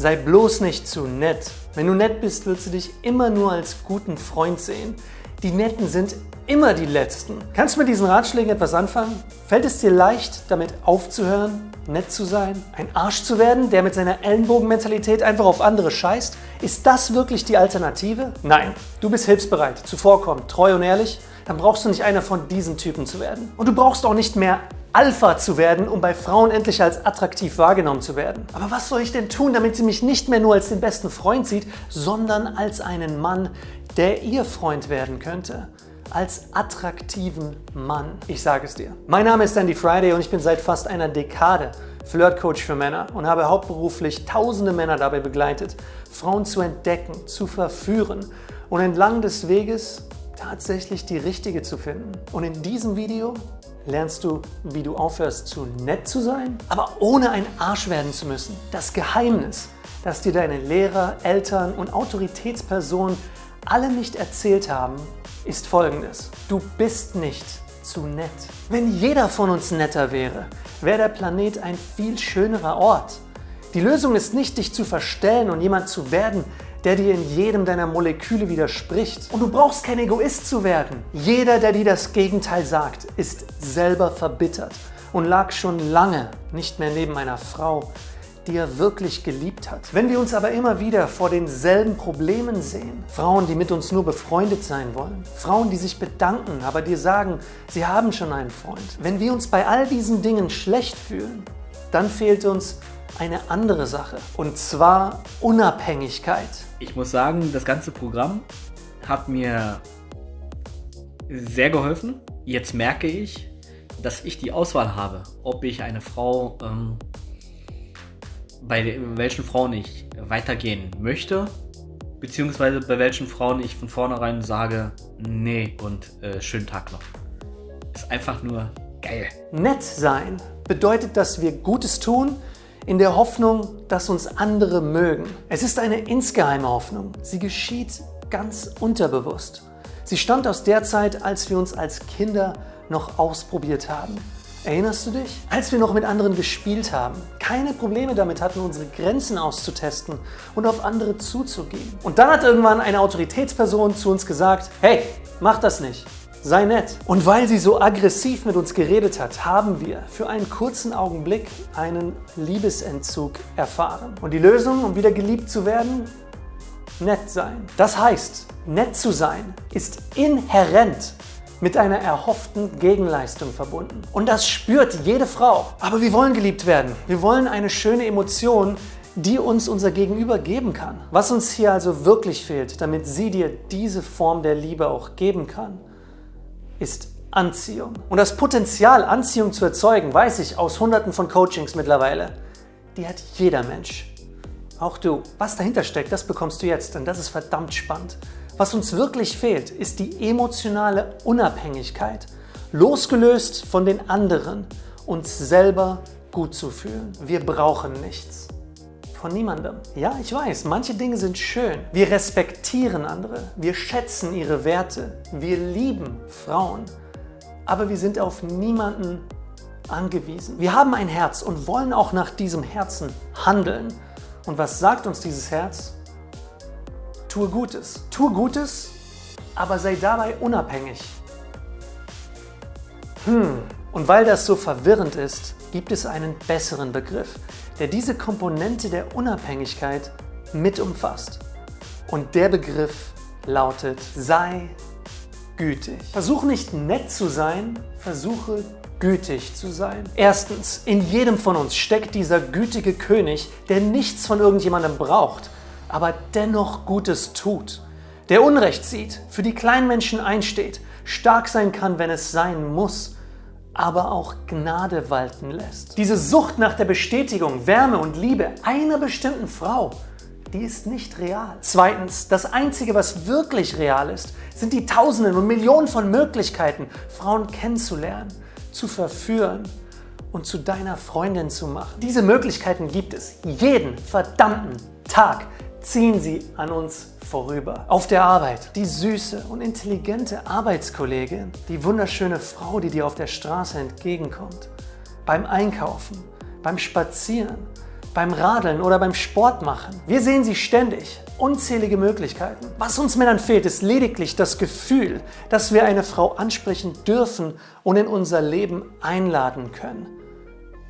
Sei bloß nicht zu nett. Wenn du nett bist, wird sie dich immer nur als guten Freund sehen. Die Netten sind immer die Letzten. Kannst du mit diesen Ratschlägen etwas anfangen? Fällt es dir leicht, damit aufzuhören, nett zu sein, ein Arsch zu werden, der mit seiner Ellenbogenmentalität einfach auf andere scheißt? Ist das wirklich die Alternative? Nein, du bist hilfsbereit, zuvorkommend, treu und ehrlich. Dann brauchst du nicht einer von diesen Typen zu werden. Und du brauchst auch nicht mehr Alpha zu werden, um bei Frauen endlich als attraktiv wahrgenommen zu werden. Aber was soll ich denn tun, damit sie mich nicht mehr nur als den besten Freund sieht, sondern als einen Mann, der ihr Freund werden könnte? Als attraktiven Mann. Ich sage es dir. Mein Name ist Andy Friday und ich bin seit fast einer Dekade Flirtcoach für Männer und habe hauptberuflich tausende Männer dabei begleitet, Frauen zu entdecken, zu verführen und entlang des Weges tatsächlich die richtige zu finden. Und in diesem Video lernst du, wie du aufhörst zu nett zu sein, aber ohne ein Arsch werden zu müssen. Das Geheimnis, das dir deine Lehrer, Eltern und Autoritätspersonen alle nicht erzählt haben, ist folgendes. Du bist nicht zu nett. Wenn jeder von uns netter wäre, wäre der Planet ein viel schönerer Ort. Die Lösung ist nicht, dich zu verstellen und jemand zu werden, der dir in jedem deiner Moleküle widerspricht. Und du brauchst kein Egoist zu werden. Jeder, der dir das Gegenteil sagt, ist selber verbittert und lag schon lange nicht mehr neben einer Frau, die er wirklich geliebt hat. Wenn wir uns aber immer wieder vor denselben Problemen sehen, Frauen, die mit uns nur befreundet sein wollen, Frauen, die sich bedanken, aber dir sagen, sie haben schon einen Freund, wenn wir uns bei all diesen Dingen schlecht fühlen, dann fehlt uns eine andere Sache und zwar Unabhängigkeit. Ich muss sagen, das ganze Programm hat mir sehr geholfen. Jetzt merke ich, dass ich die Auswahl habe, ob ich eine Frau, ähm, bei welchen Frauen ich weitergehen möchte, beziehungsweise bei welchen Frauen ich von vornherein sage, nee und äh, schönen Tag noch. Ist einfach nur geil. Nett sein bedeutet, dass wir Gutes tun, in der Hoffnung, dass uns andere mögen. Es ist eine insgeheime Hoffnung. Sie geschieht ganz unterbewusst. Sie stammt aus der Zeit, als wir uns als Kinder noch ausprobiert haben. Erinnerst du dich? Als wir noch mit anderen gespielt haben, keine Probleme damit hatten, unsere Grenzen auszutesten und auf andere zuzugehen. Und dann hat irgendwann eine Autoritätsperson zu uns gesagt, hey, mach das nicht. Sei nett. Und weil sie so aggressiv mit uns geredet hat, haben wir für einen kurzen Augenblick einen Liebesentzug erfahren. Und die Lösung, um wieder geliebt zu werden? Nett sein. Das heißt, nett zu sein ist inhärent mit einer erhofften Gegenleistung verbunden. Und das spürt jede Frau. Aber wir wollen geliebt werden. Wir wollen eine schöne Emotion, die uns unser Gegenüber geben kann. Was uns hier also wirklich fehlt, damit sie dir diese Form der Liebe auch geben kann, ist Anziehung. Und das Potenzial, Anziehung zu erzeugen, weiß ich aus hunderten von Coachings mittlerweile, die hat jeder Mensch. Auch du. Was dahinter steckt, das bekommst du jetzt, denn das ist verdammt spannend. Was uns wirklich fehlt, ist die emotionale Unabhängigkeit, losgelöst von den anderen, uns selber gut zu fühlen. Wir brauchen nichts von niemandem. Ja, ich weiß, manche Dinge sind schön. Wir respektieren andere, wir schätzen ihre Werte, wir lieben Frauen, aber wir sind auf niemanden angewiesen. Wir haben ein Herz und wollen auch nach diesem Herzen handeln. Und was sagt uns dieses Herz? Tue Gutes. Tue Gutes, aber sei dabei unabhängig. Hm, und weil das so verwirrend ist, gibt es einen besseren Begriff, der diese Komponente der Unabhängigkeit mit umfasst. Und der Begriff lautet, sei gütig. Versuche nicht nett zu sein, versuche gütig zu sein. Erstens, in jedem von uns steckt dieser gütige König, der nichts von irgendjemandem braucht, aber dennoch Gutes tut, der Unrecht sieht, für die kleinen Menschen einsteht, stark sein kann, wenn es sein muss aber auch Gnade walten lässt. Diese Sucht nach der Bestätigung, Wärme und Liebe einer bestimmten Frau, die ist nicht real. Zweitens, das Einzige, was wirklich real ist, sind die Tausenden und Millionen von Möglichkeiten, Frauen kennenzulernen, zu verführen und zu deiner Freundin zu machen. Diese Möglichkeiten gibt es jeden verdammten Tag ziehen sie an uns vorüber. Auf der Arbeit, die süße und intelligente Arbeitskollegin, die wunderschöne Frau, die dir auf der Straße entgegenkommt. Beim Einkaufen, beim Spazieren, beim Radeln oder beim Sport machen. Wir sehen sie ständig. Unzählige Möglichkeiten. Was uns Männern fehlt, ist lediglich das Gefühl, dass wir eine Frau ansprechen dürfen und in unser Leben einladen können.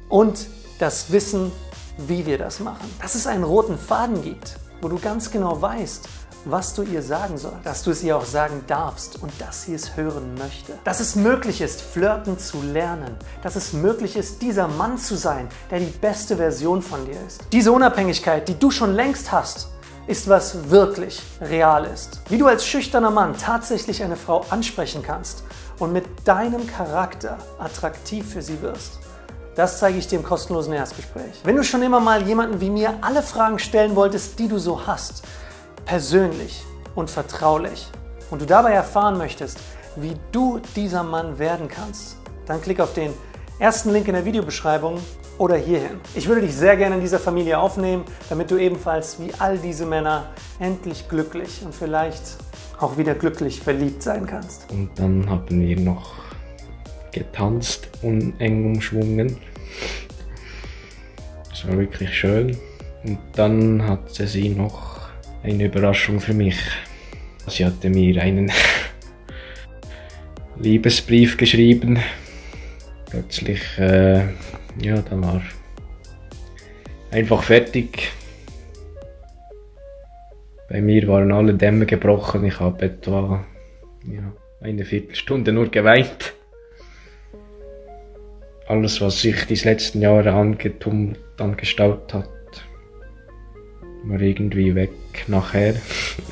Und das Wissen, wie wir das machen. Dass es einen roten Faden gibt, wo du ganz genau weißt, was du ihr sagen sollst, dass du es ihr auch sagen darfst und dass sie es hören möchte. Dass es möglich ist, flirten zu lernen. Dass es möglich ist, dieser Mann zu sein, der die beste Version von dir ist. Diese Unabhängigkeit, die du schon längst hast, ist was wirklich real ist. Wie du als schüchterner Mann tatsächlich eine Frau ansprechen kannst und mit deinem Charakter attraktiv für sie wirst. Das zeige ich dir im kostenlosen Erstgespräch. Wenn du schon immer mal jemanden wie mir alle Fragen stellen wolltest, die du so hast, persönlich und vertraulich und du dabei erfahren möchtest, wie du dieser Mann werden kannst, dann klick auf den ersten Link in der Videobeschreibung oder hierhin. Ich würde dich sehr gerne in dieser Familie aufnehmen, damit du ebenfalls wie all diese Männer endlich glücklich und vielleicht auch wieder glücklich verliebt sein kannst. Und dann haben wir noch getanzt und eng umschwungen. Das war wirklich schön. Und dann hatte sie noch eine Überraschung für mich. Sie hatte mir einen Liebesbrief geschrieben. Plötzlich, äh, ja, dann war einfach fertig. Bei mir waren alle Dämme gebrochen. Ich habe etwa ja, eine Viertelstunde nur geweint. Alles, was sich die letzten Jahre angetummelt, angestaut hat, war irgendwie weg nachher.